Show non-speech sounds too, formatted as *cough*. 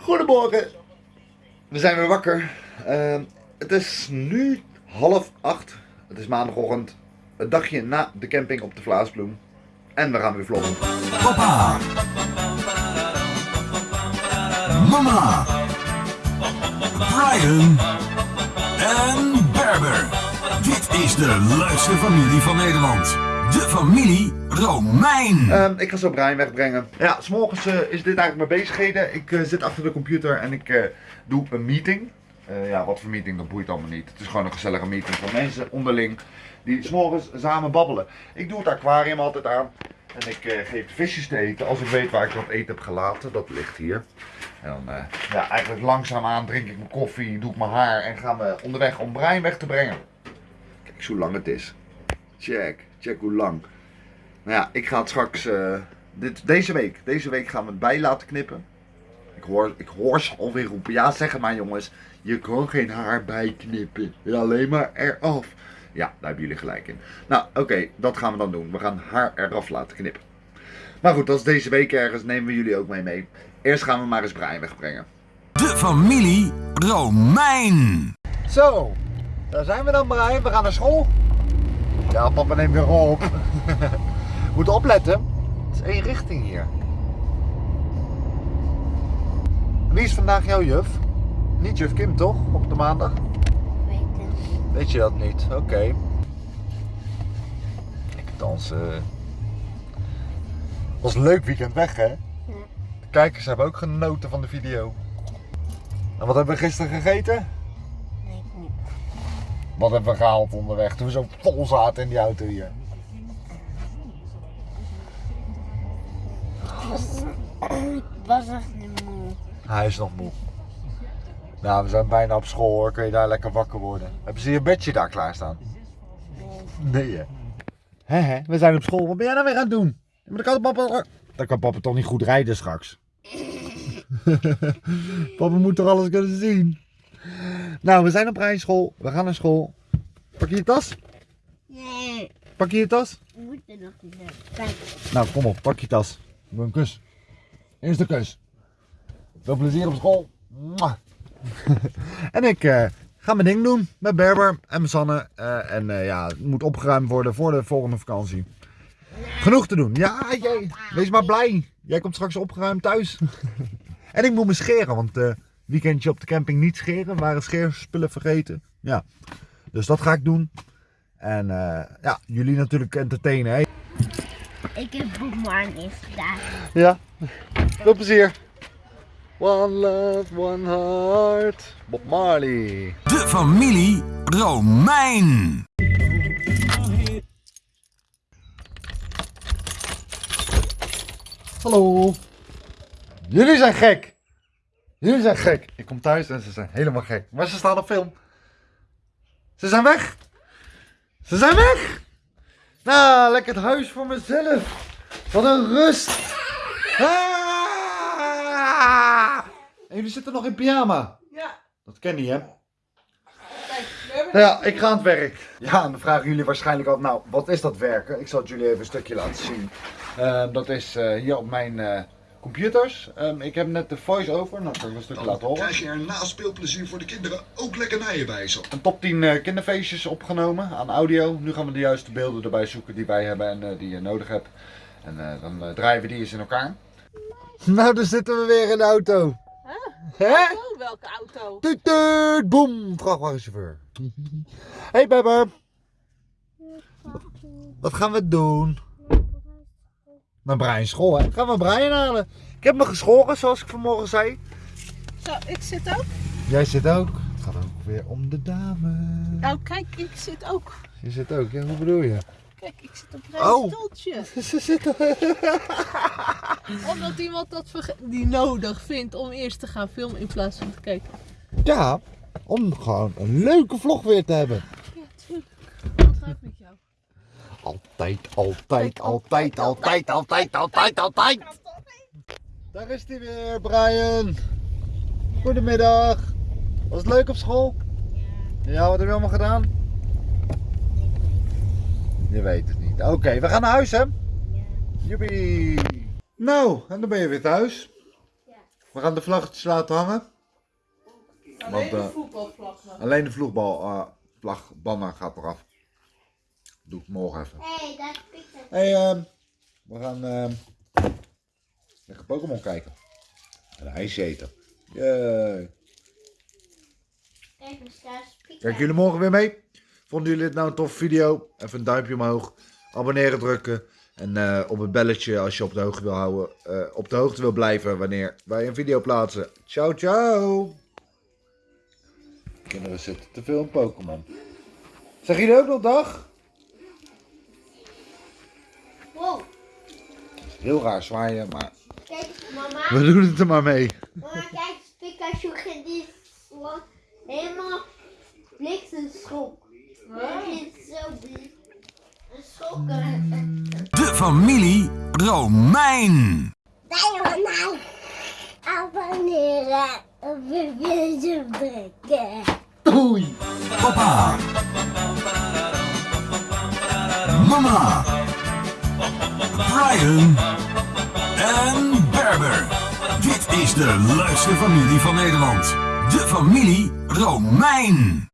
Goedemorgen. We zijn weer wakker. Ehm, het is nu half acht. Het is maandagochtend. Het dagje na de camping op de Vlaasbloem. En we gaan weer vloggen. Papa. Mama. Brian. En Berber. Dit is de leukste familie van Nederland. De familie Romein. Ehm, ik ga zo Brian wegbrengen. Ja, s'morgens eh, is dit eigenlijk mijn bezigheden. Ik eh, zit achter de computer en ik eh, doe een meeting. Eh, ja, wat voor meeting, dat boeit allemaal niet. Het is gewoon een gezellige meeting van mensen onderling die s'morgens samen babbelen. Ik doe het aquarium altijd aan. En ik eh, geef de visjes te eten als ik weet waar ik dat eten heb gelaten. Dat ligt hier. En dan, eh, ja, eigenlijk langzaamaan drink ik mijn koffie, doe ik mijn haar en gaan we onderweg om Brian weg te brengen. Kijk eens hoe lang het is. Check, check hoe lang. Nou ja, ik ga het straks, eh, dit, deze week, deze week gaan we het bij laten knippen. Ik hoor, ik hoor ze alweer roepen, ja zeg maar jongens, je kan geen haar bijknippen, alleen maar eraf. Ja, daar hebben jullie gelijk in. Nou, oké, dat gaan we dan doen. We gaan haar eraf laten knippen. Maar goed, dat is deze week ergens, nemen we jullie ook mee mee. Eerst gaan we maar eens Brian wegbrengen. De familie Romein. Zo, daar zijn we dan Brian. We gaan naar school. Ja, papa neemt weer op. *laughs* Moet opletten. Het is één richting hier. Wie is vandaag jouw juf? Niet juf Kim toch? Op de maandag? Weet het. Weet je dat niet? Oké. Ik dansen. Was een leuk weekend weg hè? De kijkers hebben ook genoten van de video. En wat hebben we gisteren gegeten? Wat hebben we gehaald onderweg toen we zo vol zaten in die auto hier? Ik was echt niet moe. Hij is nog moe. Nou, we zijn bijna op school hoor. Kun je daar lekker wakker worden? Hebben ze je bedje daar klaarstaan? Nee hè? We zijn op school. Wat ben jij nou weer aan het doen? Maar dan kan papa... Dan kan papa toch niet goed rijden straks? *laughs* papa moet toch alles kunnen zien? Nou, we zijn op rijschool. We gaan naar school. Pak je je tas? Nee, Pak je je tas? we moeten nog niet naar. Kijk. Nou, kom op, pak je tas. Doe een kus. Eerst een kus. Veel plezier op school. *laughs* En ik eh, ga mijn ding doen met Berber en mijn Sanne. Eh, en eh, ja, het moet opgeruimd worden voor de volgende vakantie. Genoeg te doen. Ja, jij, wees maar blij. Jij komt straks opgeruimd thuis. *laughs* en ik moet me scheren, want eh weekendje op de camping niet scheren. Waren scheerspullen vergeten. Ja, dus dat ga ik doen. En eh, ja, jullie natuurlijk entertainen. Hè? Ik heb Bob Marley gedaan. Ja, veel plezier. One love, one heart. Bob Marley. De familie Romein. Hallo. Jullie zijn gek. Jullie zijn gek. Ik kom thuis en ze zijn helemaal gek. Maar ze staan op film. Ze zijn weg. Ze zijn weg. Nou, lekker het huis voor mezelf. Wat een rust. Ah! En jullie zitten nog in pyjama. Ja, Dat ken je, hè? Ja, ik ga aan het werk. Ja, en dan vragen jullie waarschijnlijk al, nou, wat is dat werken? Ik zal het jullie even een stukje laten zien. Ehm, dat is eh, hier op mijn eh, computers. Ehm, ik heb net de voice-over, nou, kan ik een stukje laten Dan horen. krijg je er na speelplezier voor de kinderen ook lekkernijen bij zo. Een top 10 eh, kinderfeestjes opgenomen aan audio. Nu gaan we de juiste beelden erbij zoeken die wij hebben en eh, die je nodig hebt. En eh, dan draaien we die eens in elkaar. Nou, dan zitten we weer in de auto. Hè? Oh, welke auto? Tuut, tuut, boem, vrachtwagenchauffeur. Hey Bebber. Wat gaan we doen? Naar Brian school, hè? Gaan we Brian halen? Ik heb me geschoren, zoals ik vanmorgen zei. Zo, ik zit ook. Jij zit ook. Het gaat ook weer om de dame. Nou, kijk, ik zit ook. Je zit ook, ja? Hoe bedoel je? Kijk, ik zit op een Oh. stoeltje. *laughs* Ze zitten. *laughs* Omdat iemand dat die nodig vindt om eerst te gaan filmen in plaats van te kijken. Ja, om gewoon een leuke vlog weer te hebben. Ja, tuurlijk. Wat gaat met jou? Altijd, altijd, altijd, altijd, altijd, altijd, altijd. Daar is hij weer, Brian. Goedemiddag. Was het leuk op school? Ja, wat heb je allemaal gedaan? Je weet het niet. Oké, we gaan naar huis, hè? Joepie. Nou, en dan ben je weer thuis. Wat We gaan de vlaggetjes laten hangen. Alleen Want, de eh, voetbalvlag. Alleen de vloegbal, eh gaat eraf. Doe ik morgen even. Hey, dat is Pieter. Hey, ehm, we gaan ehm lekker Pokémon kijken. En ijsje eten. Yay. Kijk. Kijken jullie morgen weer mee? Vonden jullie dit nou een toffe video? Even een duimpje omhoog. Abonneren drukken. En eh, op het belletje als je op de hoogte wil houden. eh, op de hoogte wil blijven wanneer wij een video plaatsen. Ciao, ciao. Kinderen zitten te veel in Pokémon. Zeg jullie ook nog dag? Heel raar zwaaien, maar kijk mama. we doen het er maar mee. Mama, kijk Pikachu gaat die sla- helemaal bliksemschok. Hij ging zo blik. Een schokken. De familie Romein. Nee, nee. Abonneren op de video drukken. Doei! Papa. Mama. Brian. En Berber. Dit is de leukste familie van Nederland. De familie Romein.